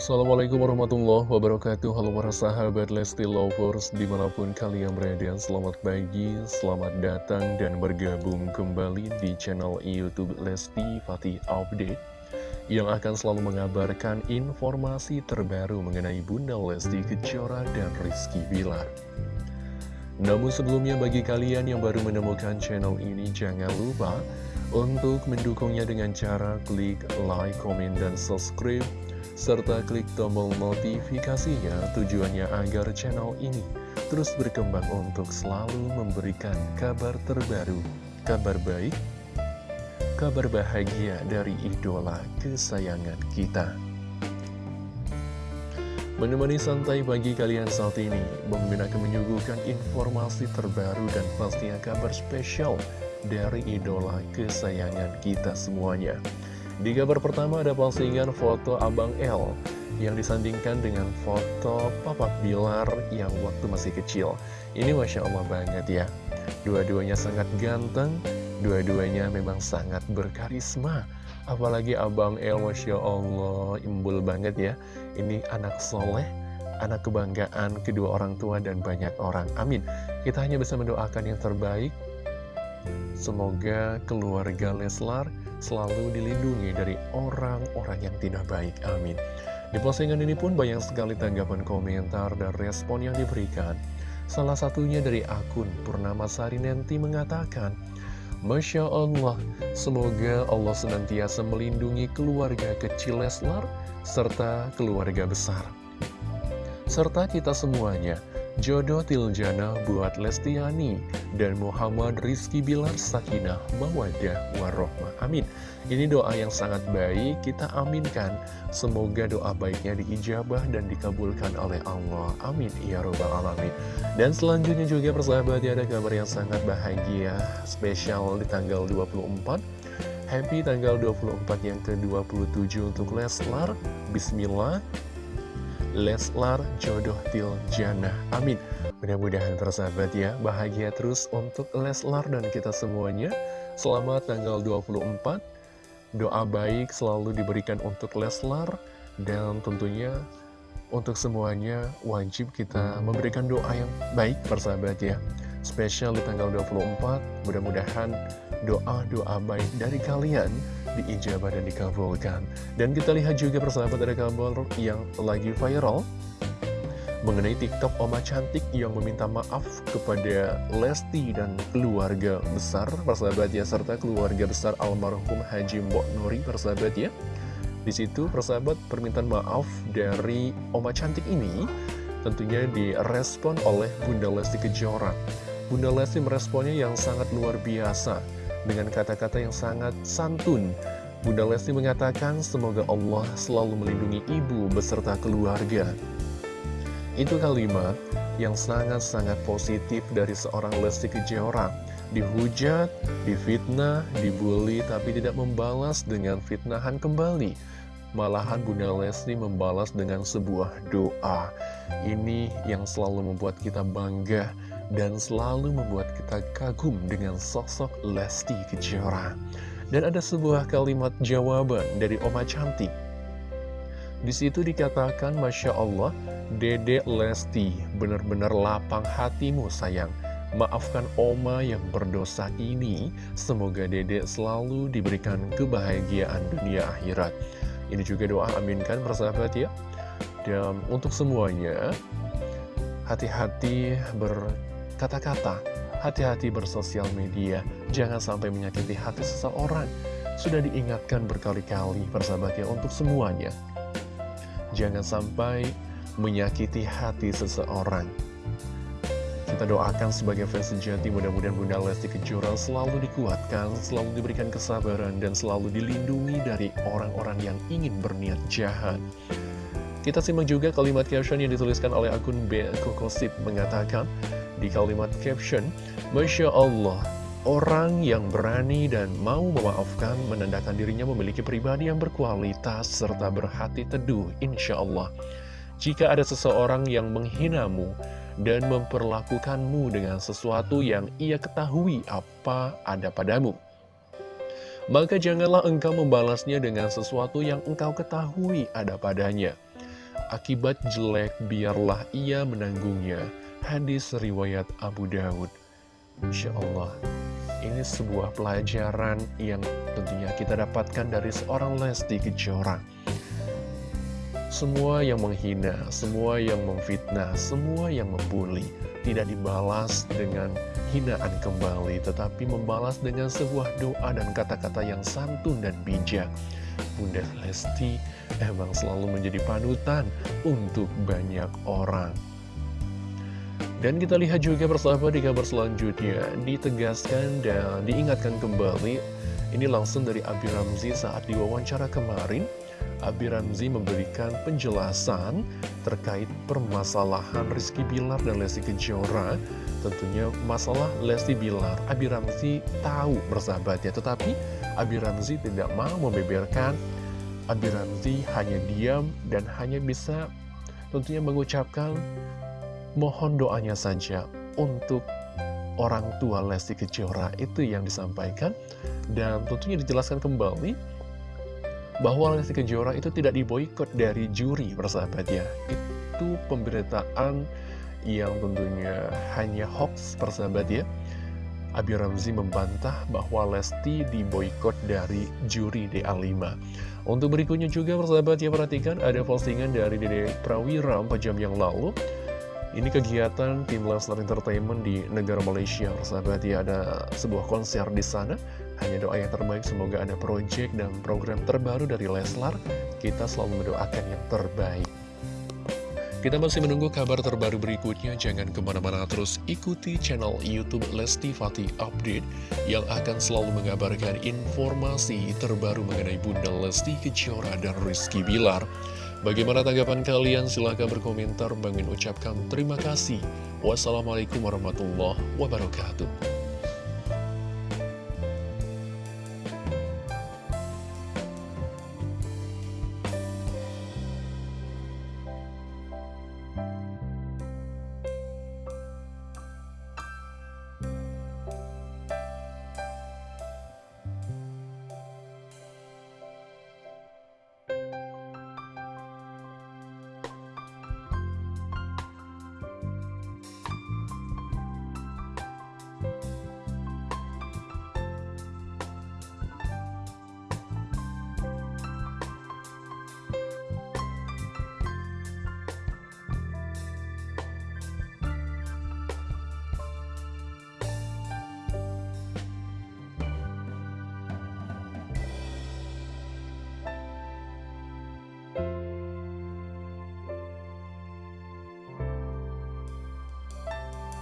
Assalamualaikum warahmatullahi wabarakatuh. Halo para sahabat Lesti Lovers Di mana pun kalian berada Selamat pagi, selamat datang Dan bergabung kembali di channel Youtube Lesti Fatih Update Yang akan selalu mengabarkan informasi terbaru Mengenai Bunda Lesti Kejora dan Rizky Bilar. Namun sebelumnya bagi kalian yang baru menemukan channel ini Jangan lupa untuk mendukungnya dengan cara klik like, komen, dan subscribe serta klik tombol notifikasinya tujuannya agar channel ini terus berkembang untuk selalu memberikan kabar terbaru, kabar baik, kabar bahagia dari idola kesayangan kita. Menemani santai bagi kalian saat ini, Bang akan menyuguhkan informasi terbaru dan pastinya kabar spesial dari idola kesayangan kita semuanya. Di kabar pertama ada postingan foto Abang L yang disandingkan dengan foto Papa Bilar yang waktu masih kecil. Ini Masya Allah banget ya. Dua-duanya sangat ganteng, dua-duanya memang sangat berkarisma. Apalagi Abang L Masya Allah, imbul banget ya. Ini anak soleh, anak kebanggaan kedua orang tua dan banyak orang. Amin. Kita hanya bisa mendoakan yang terbaik. Semoga keluarga Leslar selalu dilindungi dari orang-orang yang tidak baik. Amin. Di postingan ini pun banyak sekali tanggapan komentar dan respon yang diberikan. Salah satunya dari akun Purnama Sari Nenti mengatakan, Masya Allah, semoga Allah senantiasa melindungi keluarga kecil Leslar serta keluarga besar. Serta kita semuanya, Jodoh Tiljana buat Lestiani dan Muhammad Rizky Bilar Sakinah Mawadah Warohmah. Amin. Ini doa yang sangat baik, kita aminkan. Semoga doa baiknya diijabah dan dikabulkan oleh Allah. Amin. Ya Robbal Alamin. Dan selanjutnya juga persahabat ada kabar yang sangat bahagia, spesial di tanggal 24. Happy tanggal 24 yang ke-27 untuk Leslar. Bismillah. Leslar jodoh Tiljana Amin. Mudah-mudahan persahabat ya Bahagia terus untuk Leslar dan kita semuanya. Selamat tanggal 24 Doa baik selalu diberikan untuk Leslar Dan tentunya untuk semuanya wajib kita memberikan doa yang baik persahabat ya. Spesial di tanggal 24 Mudah-mudahan doa-doa baik dari kalian diijabah dan dikabulkan. Dan kita lihat juga persahabat ada kabar yang lagi viral mengenai TikTok Oma Cantik yang meminta maaf kepada Lesti dan keluarga besar persahabat ya serta keluarga besar almarhum Haji Mbok Nuri persahabat ya. Di situ persahabat permintaan maaf dari Oma Cantik ini tentunya direspon oleh Bunda Lesti Kejora. Bunda Lesti meresponnya yang sangat luar biasa dengan kata-kata yang sangat santun. Bunda Lesti mengatakan, semoga Allah selalu melindungi ibu beserta keluarga. Itu kalimat yang sangat-sangat positif dari seorang Lesti Kejora. Dihujat, difitnah, dibully, tapi tidak membalas dengan fitnahan kembali. Malahan Bunda Lesti membalas dengan sebuah doa. Ini yang selalu membuat kita bangga dan selalu membuat kita kagum dengan sosok Lesti Kejora. Dan ada sebuah kalimat jawaban dari Oma Cantik. Di situ dikatakan, Masya Allah, Dede Lesti, benar-benar lapang hatimu sayang. Maafkan Oma yang berdosa ini, semoga Dede selalu diberikan kebahagiaan dunia akhirat. Ini juga doa aminkan persahabat ya. Dan untuk semuanya, hati-hati ber kata-kata, hati-hati bersosial media, jangan sampai menyakiti hati seseorang. Sudah diingatkan berkali-kali persahabatnya untuk semuanya. Jangan sampai menyakiti hati seseorang. Kita doakan sebagai fans sejati mudah-mudahan Bunda Lesti Kejora selalu dikuatkan, selalu diberikan kesabaran, dan selalu dilindungi dari orang-orang yang ingin berniat jahat. Kita simak juga kalimat caption yang dituliskan oleh akun B. Kokosip mengatakan, di kalimat caption, Masya Allah, orang yang berani dan mau memaafkan menandakan dirinya memiliki pribadi yang berkualitas serta berhati teduh, insya Allah. Jika ada seseorang yang menghinamu dan memperlakukanmu dengan sesuatu yang ia ketahui apa ada padamu, maka janganlah engkau membalasnya dengan sesuatu yang engkau ketahui ada padanya. Akibat jelek biarlah ia menanggungnya. Hadis riwayat Abu Daud. Insya Allah, ini sebuah pelajaran yang tentunya kita dapatkan dari seorang Lesti Kejora. Semua yang menghina, semua yang memfitnah, semua yang membuli, tidak dibalas dengan hinaan kembali, tetapi membalas dengan sebuah doa dan kata-kata yang santun dan bijak. Bunda Lesti emang selalu menjadi panutan untuk banyak orang. Dan kita lihat juga persahabat di kabar selanjutnya. Ditegaskan dan diingatkan kembali Ini langsung dari Abi Ramzi saat diwawancara kemarin. Abi Ramzi memberikan penjelasan terkait permasalahan Rizky Bilar dan Lesti Kejora. Tentunya masalah Lesti Bilar Abi Ramzi tahu bersahabatnya. Tetapi Abi Ramzi tidak mau membeberkan. Abi Ramzi hanya diam dan hanya bisa tentunya mengucapkan Mohon doanya saja untuk orang tua Lesti Kejora itu yang disampaikan. Dan tentunya dijelaskan kembali bahwa Lesti Kejora itu tidak diboykot dari juri persahabat ya. Itu pemberitaan yang tentunya hanya hoax persahabat ya. Abi Ramzi membantah bahwa Lesti diboykot dari juri DA5 untuk berikutnya juga persahabat ya perhatikan ada postingan dari Dede Prawira 4 jam yang lalu ini kegiatan tim Leslar Entertainment di negara Malaysia, sahabat ya ada sebuah konser di sana. Hanya doa yang terbaik, semoga ada project dan program terbaru dari Leslar. Kita selalu mendoakan yang terbaik. Kita masih menunggu kabar terbaru berikutnya, jangan ke mana-mana terus ikuti channel Youtube Lesti Fatih Update yang akan selalu mengabarkan informasi terbaru mengenai Bunda Lesti Kejora dan Rizky Bilar. Bagaimana tanggapan kalian? Silahkan berkomentar. Bangin ucapkan terima kasih. Wassalamualaikum warahmatullahi wabarakatuh.